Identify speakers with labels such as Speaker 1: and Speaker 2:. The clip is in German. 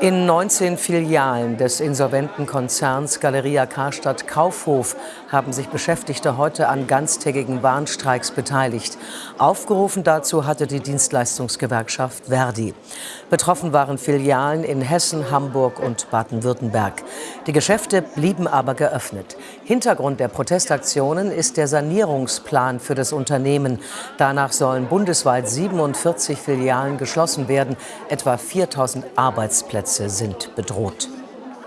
Speaker 1: In 19 Filialen des insolventen Konzerns Galeria Karstadt Kaufhof haben sich Beschäftigte heute an ganztägigen Warnstreiks beteiligt. Aufgerufen dazu hatte die Dienstleistungsgewerkschaft Verdi. Betroffen waren Filialen in Hessen, Hamburg und Baden-Württemberg. Die Geschäfte blieben aber geöffnet. Hintergrund der Protestaktionen ist der Sanierungsplan für das Unternehmen. Danach sollen bundesweit 47 Filialen geschlossen werden. Etwa 4000 Arbeitsplätze sind bedroht.